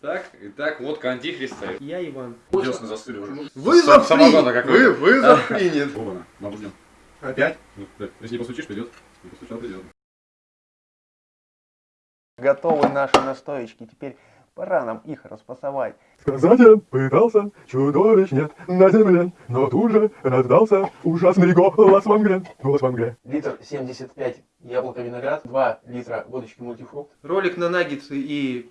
Так, итак, водка антихриста. Я Иван. Делся застыли уже. Вызов Сам- самогона принят. Вы, вызов принят. Вована, бабу ждем. Опять? Ну, да, Если не постучишь, придет. Не постучал, придет. Готовы наши настоечки. Теперь пора нам их распасовать. Сказать я пытался, чудовищ нет на земле, но тут же раздался ужасный голос в Англии. Голос в Англии. Литр 75 яблоко виноград, 2 литра водочки мультифрукт. Ролик на наггетсы и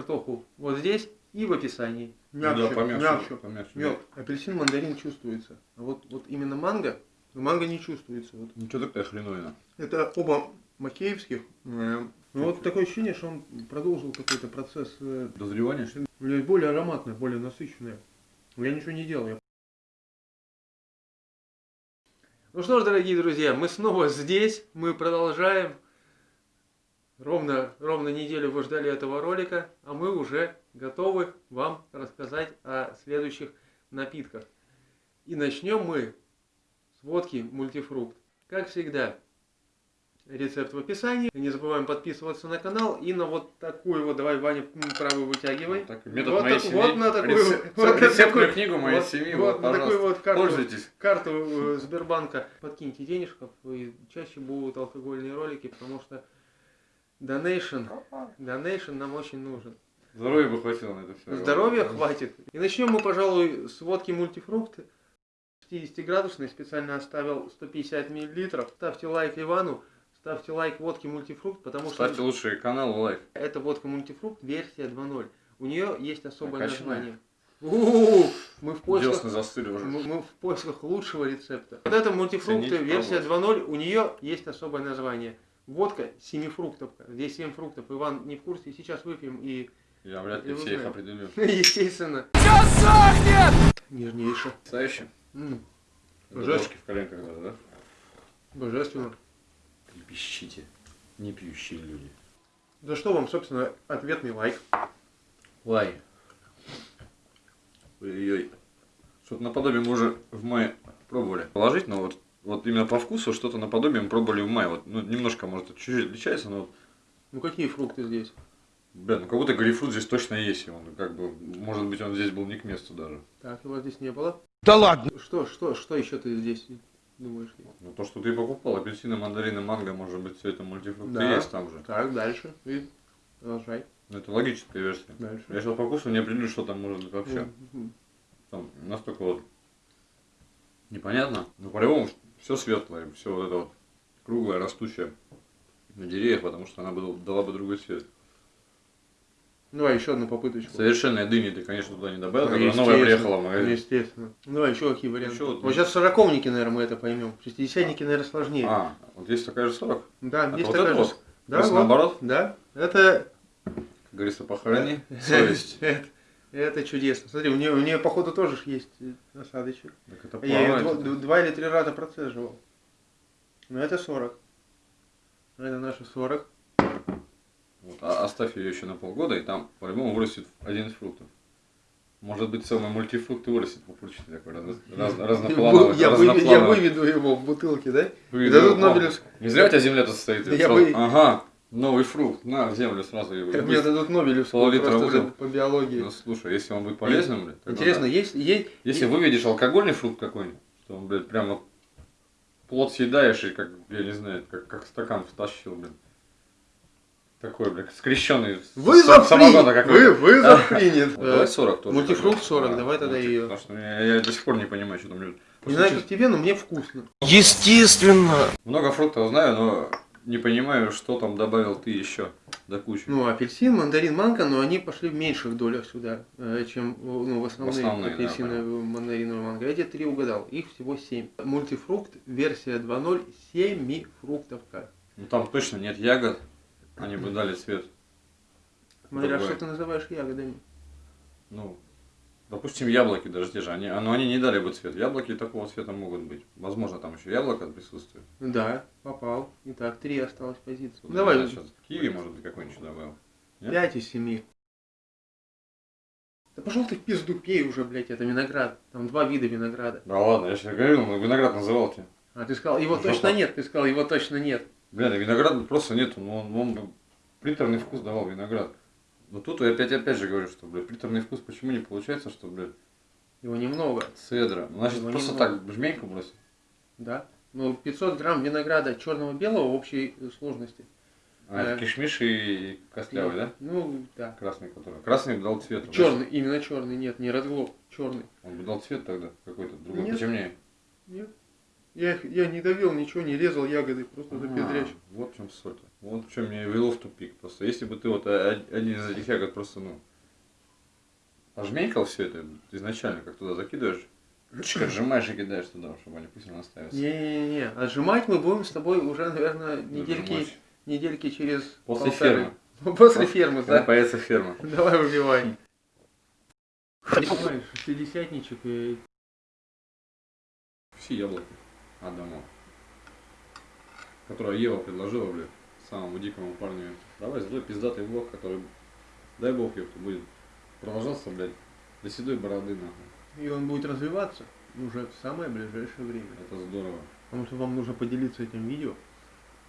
картоху вот здесь и в описании. Ну да, помягче, мягче. помягче. Мед. Апельсин, мандарин чувствуется. А вот, вот именно манго, манго не чувствуется. Вот. Ничего такая хреновина. Это оба макеевских. Э, Ну вот такое ощущение, что он продолжил какой-то процесс э, Дозревание, что ли? Более ароматное, более насыщенное. Я ничего не делал. я- Ну что ж, дорогие друзья, мы снова здесь, мы продолжаем. Ровно, ровно неделю вы ждали этого ролика, а мы уже готовы вам рассказать о следующих напитках. И начнем мы с водки мультифрукт. Как всегда, рецепт в описании. Не забываем подписываться на канал и на вот такую вот, давай, Ваня, правую вытягивай. Так, метод Вот моей так- семьи. вот на такую- Рецеп- вот рецептную такую- книгу моей вот- семьи. вот Вот, на такую вот карту. Пользуйтесь. карту э, Сбербанка подкиньте денежков, и чаще будут алкогольные ролики, потому что донейшн, донейшн нам очень нужен. Здоровья бы хватило на это все. Здоровья хватит. И начнем мы, пожалуй, с водки мультифрукт. 50 градусной, специально оставил 150 миллилитров. Ставьте лайк Ивану, ставьте лайк водке мультифрукт, потому Ставьте что лучший канал лайк. это водка мультифрукт версия 2.0. У нее есть особое Накачанная. название. У-у-у, Мы в поисках уже. мы, мы в поисках лучшего рецепта. Вот это мультифрукты, Цените, версия 2.0, у нее есть особое название. Водка семифруктовка. Здесь 7 фруктов. Иван не в курсе, сейчас выпьем и, Я вряд ли все их определю. естественно, нежнейше. Настоящий? М, Дрожки в коленках даже, да? Божественно. Не пищите. Не пьющие люди. За что вам, собственно, ответный лайк? Лай. Ой-ой-ой. Что-то наподобие мы уже в мае пробовали. Положить, но вот, вот именно по вкусу что-то наподобие мы пробовали в мае. Вот, ну, немножко, может, чуть-чуть отличается, но вот, Ну какие фрукты здесь? бля, ну как будто грейпфрут здесь точно есть. и Он как бы, может быть, он здесь был не к месту даже. Так, его здесь не было. Да ладно! Что, что, что еще ты здесь думаешь? Ну то, что ты покупал, апельсины, мандарины, манго, может быть, все это мультифрукты Да. есть там же. Так, дальше. И продолжай. Ну, это логическая версия. Дальше. Я сейчас по вкусу не определю, что там может быть вообще. М, Там настолько вот непонятно. Но по-любому все светлое, все вот это вот круглое, растущее на деревьях, потому что она бы дал- дала бы другой цвет. Давай еще одну попыточку. Совершенной дыни ты, конечно, туда не добавил, Ну, которая новая приехала в магазин. Естественно. Ну, Давай еще какие варианты. Еще вот- вот сейчас сороковники, наверное, мы это поймем. Шестидесятники, наверное, сложнее. А, вот есть такая же 40. Да, Это есть вот такая же- вот? Да, вот. наоборот? Да. Это... Как говорится, похорони совесть. Это, чудесно. Смотри, у нее, у нее, походу, тоже есть э, осадочек. Так это Я ее дво- два или три раза процеживал. Но это 40. Это наши 40. Вот, а оставь ее еще на полгода, и там по-любому вырастет один из фруктов. Может быть, целый мультифрукт и вырастет пупырчатый такой, раз- раз- разноплановый. Я, выведу, я разноплановый. выведу его в бутылке, да? Выведу Да тут. Нобелевск- Не зря у тебя земля тут стоит. Я бы- Ага, новый фрукт, на землю сразу его. Как мне дадут Нобелевскую за- по биологии. Ну слушай, если он будет полезным, блядь, тогда Интересно, да. есть, есть, Если выведешь алкогольный фрукт какой-нибудь, что он, блядь, прям вот плод съедаешь и как, я не знаю, как, как стакан втащил, блин. Такой, блядь, скрещенный. Вызов самогона какой-то. Вы, вызов принят! Давай 40 тоже. Мультифрукт тогда. 40, Да, давай тогда ее. Потому что я, я до сих пор не понимаю, что там люди. Не знаю, как тебе, но мне вкусно. Естественно! Много фруктов знаю, но не понимаю, что там добавил ты еще до кучи. Ну, апельсин, мандарин, манго, но они пошли в меньших долях сюда, э, чем ну, в основные, В основные, да, апельсины, понятно. мандариновые, манго. Эти три угадал, их всего 7. Мультифрукт, версия 2.0, 7 фруктовка. Ну там точно нет ягод, они бы дали цвет. Смотря что ты называешь ягодами. Ну, допустим, яблоки даже те же, они, но они не дали бы цвет. Яблоки такого цвета могут быть. Возможно, там еще яблоко присутствует. Да, попал. Итак, три осталось позиции. Тут, Давай, знаю, сейчас Киви, может быть, какой-нибудь добавил. Нет? 5 из 7. Да пошел ты в пизду, пей уже, блядь, это виноград. Там два вида винограда. Да ладно, я сейчас говорил, но виноград называл тебе. А ты сказал, его Жопа. точно нет, ты сказал, его точно нет. Бля, да винограда просто нету, но он, он приторный вкус давал виноград. Но тут я опять, опять же говорю, что, блядь, приторный вкус почему не получается, что, блядь, Его немного, цедра. Ну, Значит, Его просто немного. так жменьку бросить. да. Ну, 500 грамм винограда черного-белого общей сложности. А, это Да. кишмиш и костлявый, да? Ну, да. Красный который. Красный бы дал цвет. Черный, именно черный, нет, не разглоб, черный. Он бы дал цвет тогда какой-то другой, Нет. потемнее. Нет. Я, их- я не давил ничего, не резал ягоды, просто А, допедряч. Вот в чем соль. Вот в чем меня вело в тупик. Просто если бы ты вот один из этих ягод просто, ну, ожменькал все это изначально, как туда закидываешь, отжимаешь и кидаешь туда, чтобы они пусть наставятся. Не-не-не, отжимать мы будем с тобой уже, наверное, недельки, недельки через После полторы. фермы. После фермы, да. появится ферма. Давай выбивай. Давай, шестидесятничек и... Все яблоки отдамо. Которое Ева предложила, блядь, самому дикому парню. Давай, сделай пиздатый влог, который, дай бог, ёпта, будет продолжаться, блядь, до седой бороды, нахуй. И он будет развиваться уже в самое ближайшее время. Это здорово. Потому что вам нужно поделиться этим видео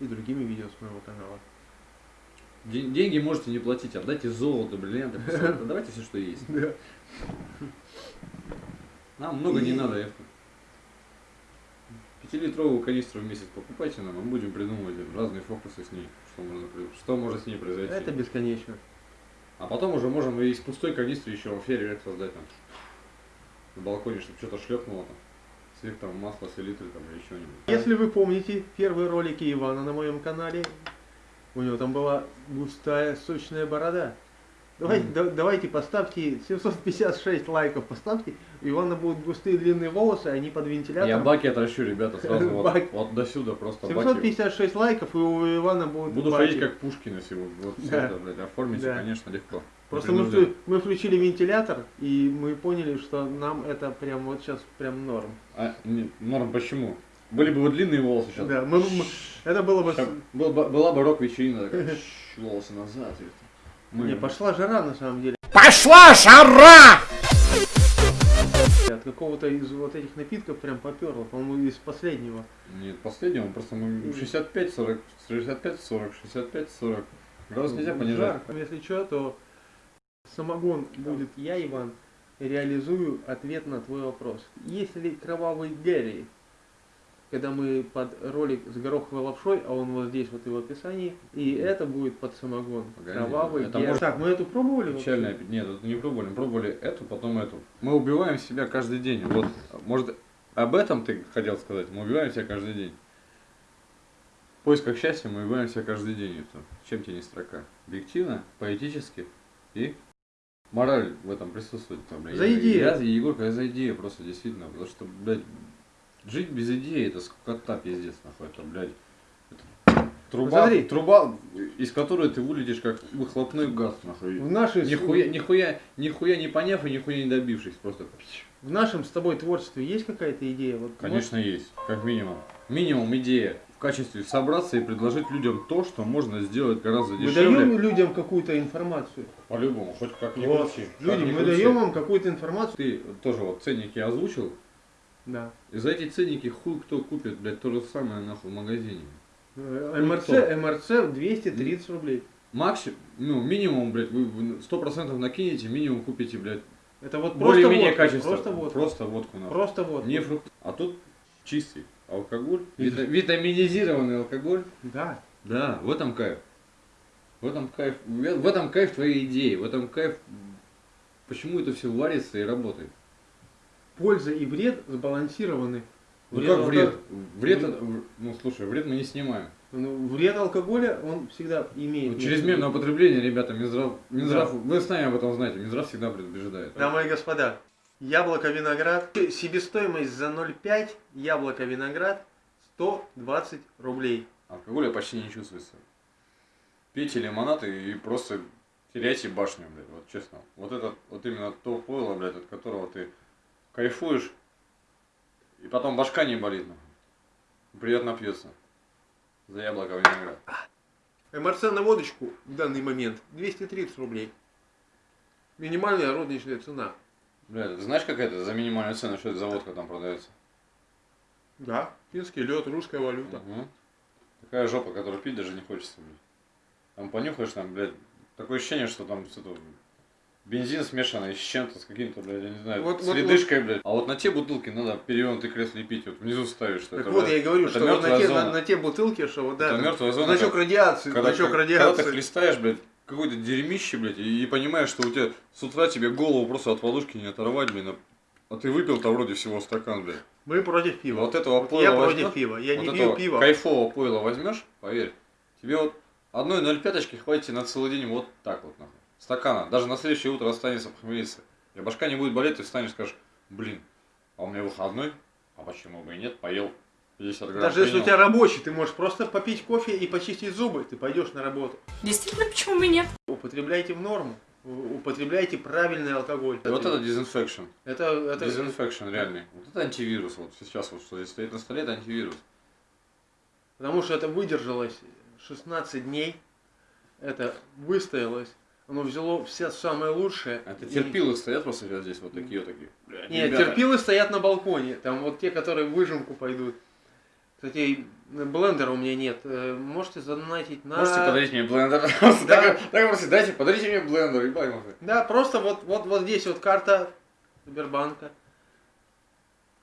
и другими видео с моего канала. Ден- деньги можете не платить, отдайте золото, бриллианты, давайте все, что есть. Нам много не надо, Евка. Пятилитровую канистру в месяц покупайте нам, мы будем придумывать разные фокусы с ней, что, можно, что может с ней произойти. Это бесконечно. А потом уже можем и из пустой канистры еще фейерверк создать там. На балконе, чтобы что-то шлепнуло там. Свет там, масло, селитры там или что-нибудь. Если вы помните первые ролики Ивана на моем канале, у него там была густая, сочная борода. Давайте, Мгм. да- давайте поставьте 756 лайков, поставьте. У Ивана будут густые длинные волосы, они под Я вентилятором. баки отращу, ребята, сразу вот, Баки. вот до сюда просто баки. 756 лайков, и у Ивана будут Буду баки. ходить как Пушкина сегодня. Вот все Да. это, блядь, оформите, Да. конечно, легко. Просто мы, мы включили вентилятор, и мы поняли, что нам это прям вот сейчас прям норм. А, не, норм, почему? Были бы вот длинные волосы сейчас. Да, мы- мы- это было бы... с- Щас был бы- была бы рок-вечерина такая, волосы назад. и. Мы- Не, пошла жара на самом деле. Пошла жара! От какого-то из вот этих напитков прям поперло, по-моему, из последнего. Нет, последнего, просто мы 65-40, 65-40, 65-40. Градус нельзя понижать. Если что, то самогон будет я, Иван, реализую ответ на твой вопрос. Есть ли кровавый Гэри? Когда мы под ролик с гороховой лапшой, а он вот здесь вот и в описании, и это будет под самогон. Погоди, Кровавый это может- Так, мы эту пробовали? вообще? Печальная, пи- нет, это не пробовали, мы пробовали эту, потом эту. Мы убиваем себя каждый день. Вот, может, об этом ты хотел сказать? Мы убиваем себя каждый день. В поисках счастья мы убиваем себя каждый день. Это. Чем тебе не строка? Объективно, поэтически и мораль в этом присутствует. Там, блядь. За Я- идею. Я, Егорка, я за идею просто, действительно. Потому что, блядь, жить без идеи, это скукота пиздец, нахуй. Это, блядь, это труба, Смотри. труба, из которой ты вылетишь как выхлопной газ, нахуй. В, нашей, Нихуя, нихуя, нихуя не поняв и нихуя не добившись, просто. в нашем с тобой творчестве есть какая-то идея? Вот, Конечно есть, как минимум. Минимум идея в качестве собраться и предложить людям то, что можно сделать гораздо Мы дешевле. даем людям какую-то информацию. По-любому, хоть как ни Вот. как Люди, ни мы крути. даем вам какую-то информацию. Ты тоже вот ценники озвучил, Да. и за эти ценники хуй кто купит, блядь, то же самое нахуй в магазине. Э, МРЦ? МРЦ 230 рублей. Максимум, ну, минимум, блядь, вы сто процентов накинете, минимум купите, блядь, Это вот просто более-менее водка, качественно. Просто водка. Просто водку нахуй. Просто водка. Не фрукт. А тут чистый алкоголь, вита- витаминизированный алкоголь. Да. Да, в этом кайф. В этом кайф. В в этом кайф твоей идеи. В этом кайф. Почему это все варится и работает? Польза и вред сбалансированы. Ну Вред как алко- вред? Вред, это- ну слушай, вред мы не снимаем. Ну, вред алкоголя, он всегда имеет. Ну, чрезмерное употребление, ребята, Минздрав, Минздрав, вы сами об этом знаете, Минздрав всегда предупреждает. Дамы и господа, яблоко виноград, себестоимость за 0,5, яблоко виноград 120 рублей. Алкоголя почти не чувствуется. Пейте лимонад и просто теряйте башню, блядь, вот честно. Вот это, вот именно то пойло, блядь, от которого ты кайфуешь, и потом башка не болит. Приятно пьется. За яблоко виноград. МРЦ на водочку в данный момент 230 рублей. Минимальная розничная цена. Ты знаешь, какая это за минимальную цену, что это за водка там продается? Да, финский лед, русская валюта. Мгм. Такая жопа, которую пить даже не хочется, блядь. Там понюхаешь, там, блядь, такое ощущение, что там что-то бензин смешанный с чем-то, с каким-то, блядь, я не знаю, Вот- с вот- ледышкой, блядь. А вот на те бутылки надо перевернутый крест лепить, вот внизу ставишь, что Так это, вот, блядь, я и говорю, что вот на те, зона. на, на те бутылки, что вот да, Это мертвая зона. значок как- радиации, когда, значок как- когда ты радиации. хлестаешь, блядь, какое-то дерьмище, блядь, и, и понимаешь, что у тебя с утра тебе голову просто от подушки не оторвать, блин, а, а ты выпил-то вроде всего стакан, блядь. Мы против пива. Вот этого Вот пойла я против возьмёшь, пива. Я вот не пью пиво. кайфового пойла возьмешь, поверь, тебе вот одной 0,5 хватит на целый день вот так вот, нахуй. Стакана. Даже на следующее утро останется похмелиться. И башка не будет болеть, ты встанешь и скажешь, блин, а у меня выходной, а почему бы и нет, поел 50 грамм. Даже если у принял». тебя рабочий, ты можешь просто попить кофе и почистить зубы, ты пойдешь на работу. Действительно, почему бы и нет? Употребляйте в норму. Употребляйте правильный алкоголь. И вот это disinfection. это, это Disinfection реальный. Вот это антивирус. Вот сейчас вот что здесь стоит на столе, это антивирус. Потому что это выдержалось 16 дней. Это выстоялось. Оно взяло все самое лучшее. Это И- терпилы стоят просто сейчас здесь вот такие вот такие. Блядь, Нет, ребята. терпилы стоят на балконе. Там вот те, которые в выжимку пойдут. Кстати, и блендера у меня нет. Э, Можете задонатить на... Можете подарить мне блендер? Просто Так так просто дайте, подарите мне блендер, ебать. Да, просто вот, вот, вот здесь вот карта Сбербанка.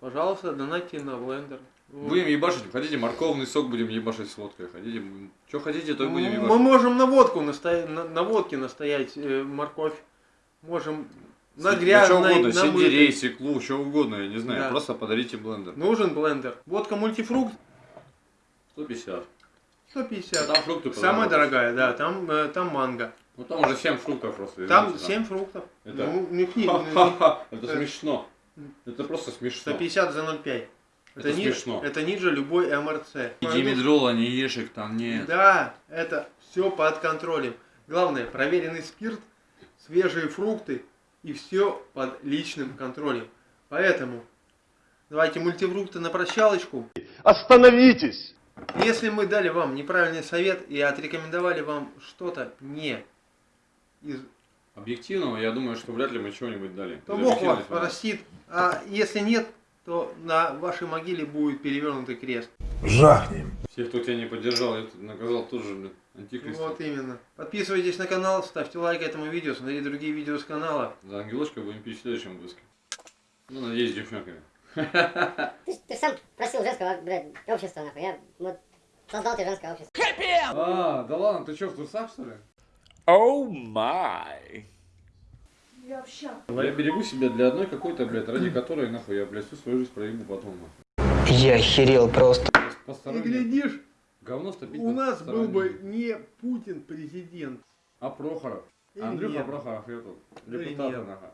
Пожалуйста, донатьте на блендер. Будем ебашить, хотите морковный сок будем ебашить с водкой, хотите, что хотите, то и будем Мы ебашить. можем на водку настоять, на, на водке настоять э, морковь. Можем на грязной, угодно, на сельдерей, свеклу, что угодно, я не знаю, Да. просто подарите блендер. Нужен блендер. Водка мультифрукт 150. 150. Там фрукты Самая дорогая, да, там, э, там манго. Ну там уже 7 фруктов просто. Там извините, 7 фруктов. Это- Ну, не, не- не- Это Э, смешно. Это просто смешно. 150 за 0,5. Это ни- смешно. Это ниже любой МРЦ. И димедрола, ни ешек там нет. Да, это все под контролем. Главное, проверенный спирт, свежие фрукты и все под личным контролем. Поэтому давайте мультифрукты на прощалочку. Остановитесь! Если мы дали вам неправильный совет и отрекомендовали вам что-то не из Объективного, я думаю, что вряд ли мы чего-нибудь дали. то Бог вас простит. А если нет, то на вашей могиле будет перевернутый крест. Жахнем. Всех, кто тебя не поддержал, я тут наказал тоже, блин, антихрист. Вот именно. Подписывайтесь на канал, ставьте лайк этому видео, смотрите другие видео с канала. За ангелочка будем пить в следующем выпуске. Ну, надеюсь, девчонками. Ты, ты сам просил женского, блядь, общества, нахуй. Я вот создал тебе женское общество. А, да ладно, ты что, в трусах, что ли? Оу май. Я берегу себя для одной какой-то, блядь, ради которой, нахуй, я, блядь, всю свою жизнь проебу потом, нахуй. Я охерел просто. И глядишь, Говно стопить у на нас был бы не Путин президент. А Прохоров? Или Андрюха нет. Прохоров, я тут. Депутат, нахуй.